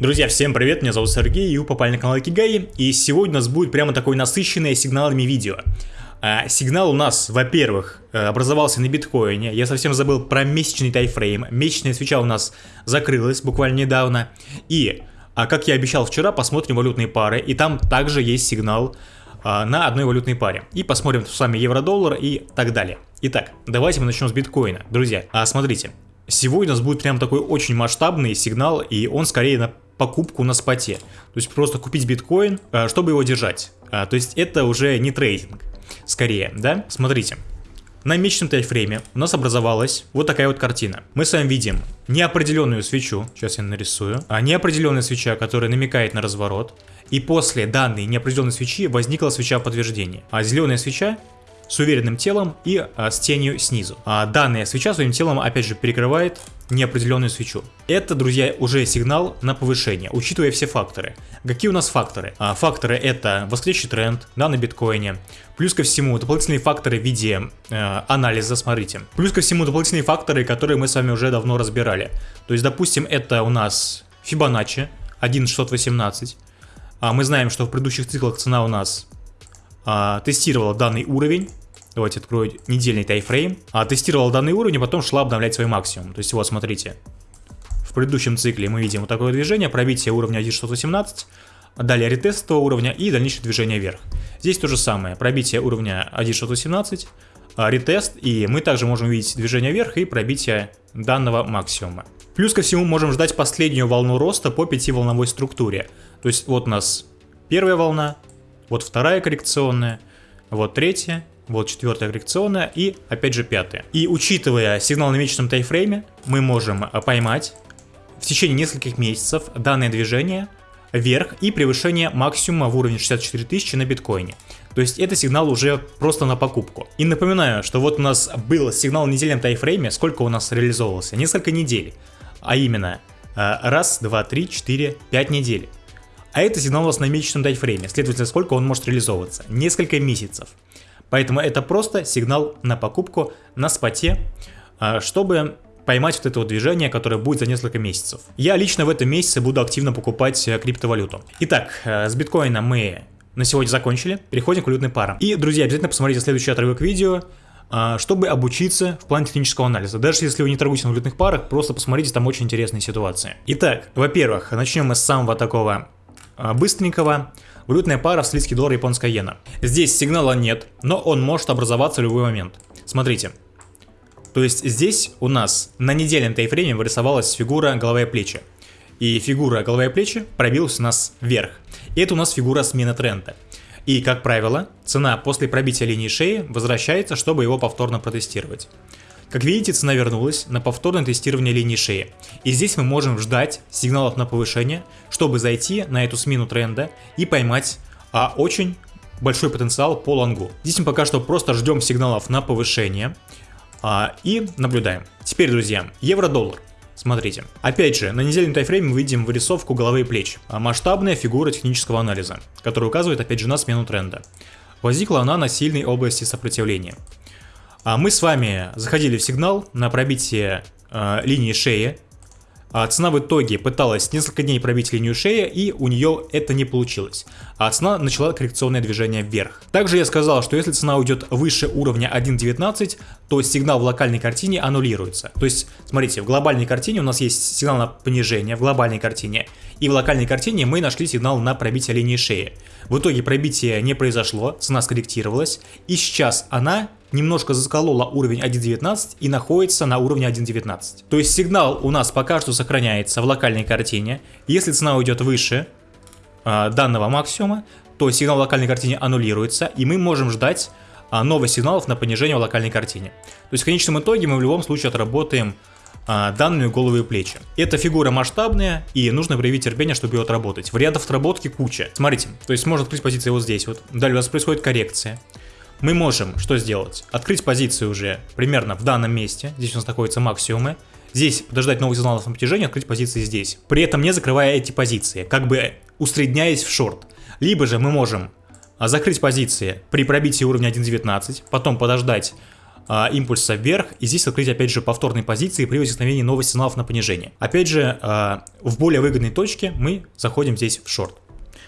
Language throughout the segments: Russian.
Друзья, всем привет, меня зовут Сергей, и вы попали на канал Кигай, и сегодня у нас будет прямо такое насыщенное сигналами видео. А, сигнал у нас, во-первых, э, образовался на биткоине, я совсем забыл про месячный тайфрейм, месячная свеча у нас закрылась буквально недавно, и, а, как я обещал вчера, посмотрим валютные пары, и там также есть сигнал а, на одной валютной паре. И посмотрим с вами евро-доллар и так далее. Итак, давайте мы начнем с биткоина. Друзья, а, смотрите, сегодня у нас будет прям такой очень масштабный сигнал, и он скорее на покупку на споте. То есть просто купить биткоин, э, чтобы его держать. А, то есть это уже не трейдинг, скорее, да? Смотрите. На месячном тайфрейме у нас образовалась вот такая вот картина. Мы с вами видим неопределенную свечу, сейчас я нарисую, а неопределенная свеча, которая намекает на разворот. И после данной неопределенной свечи возникла свеча подтверждения. А зеленая свеча с уверенным телом и а, с тенью снизу. А данная свеча своим телом опять же перекрывает неопределенную свечу. Это, друзья, уже сигнал на повышение, учитывая все факторы. Какие у нас факторы? А, факторы это восходящий тренд да, на биткоине. Плюс ко всему дополнительные факторы в виде э, анализа, смотрите. Плюс ко всему дополнительные факторы, которые мы с вами уже давно разбирали. То есть, допустим, это у нас Fibonacci 1.618. А мы знаем, что в предыдущих циклах цена у нас а, тестировала данный уровень. Давайте открою недельный тайфрейм. А, тестировала данный уровень, а потом шла обновлять свой максимум. То есть вот, смотрите. В предыдущем цикле мы видим вот такое движение, пробитие уровня 1.618, далее ретест этого уровня и дальнейшее движение вверх. Здесь то же самое, пробитие уровня 1.617, а, ретест, и мы также можем увидеть движение вверх и пробитие данного максимума. Плюс ко всему можем ждать последнюю волну роста по пятиволновой структуре. То есть вот у нас первая волна, вот вторая коррекционная, вот третья, вот четвертая коррекционная и опять же пятая. И учитывая сигнал на месячном тайфрейме, мы можем поймать в течение нескольких месяцев данное движение вверх и превышение максимума в уровне 64 тысячи на биткоине. То есть это сигнал уже просто на покупку. И напоминаю, что вот у нас был сигнал в недельном тайфрейме, сколько у нас реализовывался? Несколько недель. А именно, э, раз, два, три, четыре, пять недель. А это сигнал у нас на месячном тайфрейме, следовательно, сколько он может реализовываться? Несколько месяцев. Поэтому это просто сигнал на покупку на споте, а, чтобы поймать вот это вот движение, которое будет за несколько месяцев. Я лично в этом месяце буду активно покупать э, криптовалюту. Итак, э, с биткоином мы на сегодня закончили, переходим к валютной парам. И, друзья, обязательно посмотрите следующий отрывок видео, а, чтобы обучиться в плане технического анализа. Даже если вы не торгуете на валютных парах, просто посмотрите, там очень интересные ситуации. Итак, во-первых, начнем мы с самого такого а, быстренького. Валютная пара австралийский доллар, японская иена. Здесь сигнала нет, но он может образоваться в любой момент. Смотрите. То есть здесь у нас на недельном тайфрейме вырисовалась фигура голова и плечи. И фигура голова и плечи пробилась у нас вверх. И это у нас фигура смены тренда. И, как правило, цена после пробития линии шеи возвращается, чтобы его повторно протестировать. Как видите, цена вернулась на повторное тестирование линии шеи. И здесь мы можем ждать сигналов на повышение, чтобы зайти на эту смену тренда и поймать а, очень большой потенциал по лонгу. Здесь мы пока что просто ждем сигналов на повышение а, и наблюдаем. Теперь, друзья, евро-доллар. Смотрите. Опять же, на недельном тайфрейме мы видим вырисовку головы и плеч. А масштабная фигура технического анализа, которая указывает опять же на смену тренда. Возникла она на сильной области сопротивления. А мы с вами заходили в сигнал на пробитие э, линии шеи. А цена в итоге пыталась несколько дней пробить линию шеи, и у нее это не получилось. А цена начала коррекционное движение вверх. Также я сказал, что если цена уйдет выше уровня 1.19, то сигнал в локальной картине аннулируется. То есть, смотрите, в глобальной картине у нас есть сигнал на понижение, в глобальной картине. И в локальной картине мы нашли сигнал на пробитие линии шеи. В итоге пробитие не произошло, цена скорректировалась, и сейчас она немножко засколола уровень 1.19 и находится на уровне 1.19. То есть сигнал у нас пока что сохраняется в локальной картине. Если цена уйдет выше э, данного максимума, то сигнал в локальной картине аннулируется, и мы можем ждать э, новых сигналов на понижение в локальной картине. То есть в конечном итоге мы в любом случае отработаем а, данными головы и плечи. Эта фигура масштабная, и нужно проявить терпение, чтобы ее отработать. Вариантов отработки куча. Смотрите, то есть можно открыть позицию вот здесь вот. Далее у нас происходит коррекция мы можем что сделать? Открыть позицию уже примерно в данном месте, здесь у нас находятся максимумы, здесь подождать новых сигналов на протяжении, открыть позиции здесь, при этом не закрывая эти позиции, как бы усредняясь в шорт. Либо же мы можем а, закрыть позиции при пробитии уровня 1.19, потом подождать а, импульса вверх, и здесь открыть опять же повторные позиции при возникновении новых сигналов на понижение. Опять же, а, в более выгодной точке мы заходим здесь в шорт.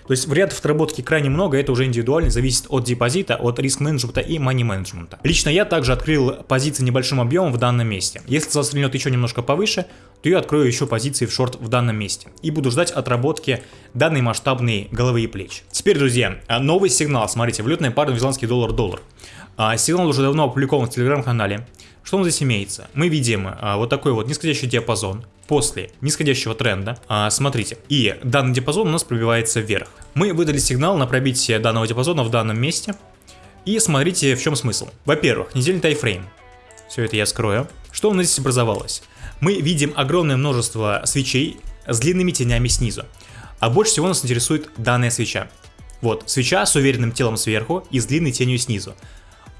То есть вариантов отработки крайне много, это уже индивидуально, зависит от депозита, от риск-менеджмента и мани-менеджмента. Лично я также открыл позиции небольшим объемом в данном месте. Если застрельнет еще немножко повыше, то я открою еще позиции в шорт в данном месте. И буду ждать отработки данной масштабной головы и плеч. Теперь, друзья, новый сигнал. Смотрите, валютная пара новозеландский доллар-доллар. А, сигнал уже давно опубликован в телеграм-канале. Что у нас здесь имеется? Мы видим а, вот такой вот нисходящий диапазон после нисходящего тренда. А, смотрите, и данный диапазон у нас пробивается вверх. Мы выдали сигнал на пробитие данного диапазона в данном месте. И смотрите, в чем смысл. Во-первых, недельный тайфрейм. Все это я скрою. Что у нас здесь образовалось? Мы видим огромное множество свечей с длинными тенями снизу. А больше всего нас интересует данная свеча. Вот, свеча с уверенным телом сверху и с длинной тенью снизу.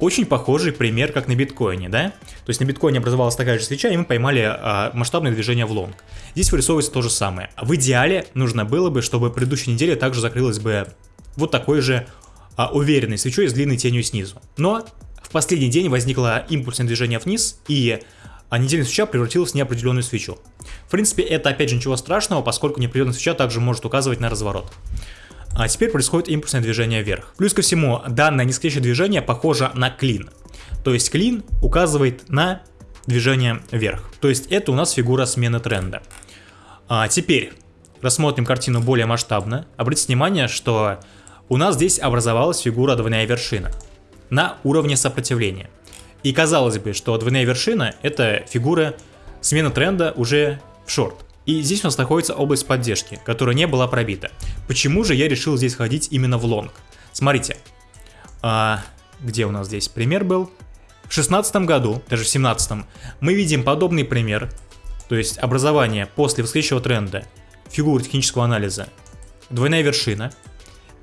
Очень похожий пример, как на биткоине, да? То есть на биткоине образовалась такая же свеча, и мы поймали а, масштабное движение в лонг. Здесь вырисовывается то же самое. В идеале нужно было бы, чтобы предыдущая неделя также закрылась бы вот такой же а, уверенной свечой с длинной тенью снизу. Но в последний день возникло импульсное движение вниз, и а недельная свеча превратилась в неопределенную свечу. В принципе, это опять же ничего страшного, поскольку неопределенная свеча также может указывать на разворот. А теперь происходит импульсное движение вверх. Плюс ко всему, данное нисходящее движение похоже на клин. То есть клин указывает на движение вверх. То есть это у нас фигура смены тренда. А теперь рассмотрим картину более масштабно. Обратите внимание, что у нас здесь образовалась фигура двойная вершина на уровне сопротивления. И казалось бы, что двойная вершина это фигура смены тренда уже в шорт. И здесь у нас находится область поддержки, которая не была пробита. Почему же я решил здесь ходить именно в лонг? Смотрите, а, где у нас здесь пример был? В 16 году, даже в 17 мы видим подобный пример, то есть образование после восходящего тренда фигуры технического анализа, двойная вершина,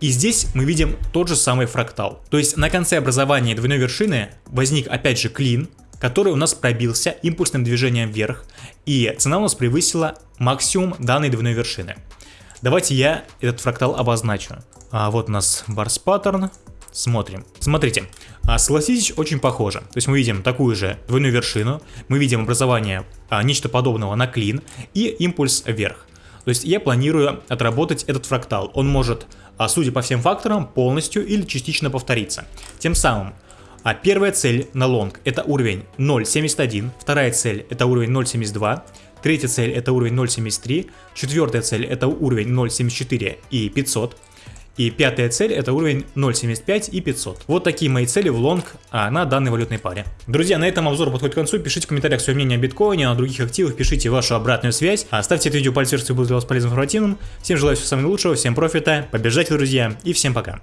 и здесь мы видим тот же самый фрактал. То есть на конце образования двойной вершины возник опять же клин, который у нас пробился импульсным движением вверх, и цена у нас превысила максимум данной двойной вершины. Давайте я этот фрактал обозначу. А вот у нас барс паттерн. Смотрим. Смотрите, а, согласитесь, очень похоже. То есть мы видим такую же двойную вершину, мы видим образование а, нечто подобного на клин и импульс вверх. То есть я планирую отработать этот фрактал. Он может, а, судя по всем факторам, полностью или частично повториться. Тем самым а первая цель на лонг это уровень 0.71, вторая цель это уровень 0.72, третья цель это уровень 0.73, четвертая цель это уровень 0.74 и 500, и пятая цель это уровень 0.75 и 500. Вот такие мои цели в лонг а, на данной валютной паре. Друзья, на этом обзор подходит к концу. Пишите в комментариях свое мнение о биткоине, о других активах, пишите вашу обратную связь. А, ставьте это видео пальцы вверх, если было для вас полезным информативным. Всем желаю всего самого лучшего, всем профита, побеждайте, друзья, и всем пока.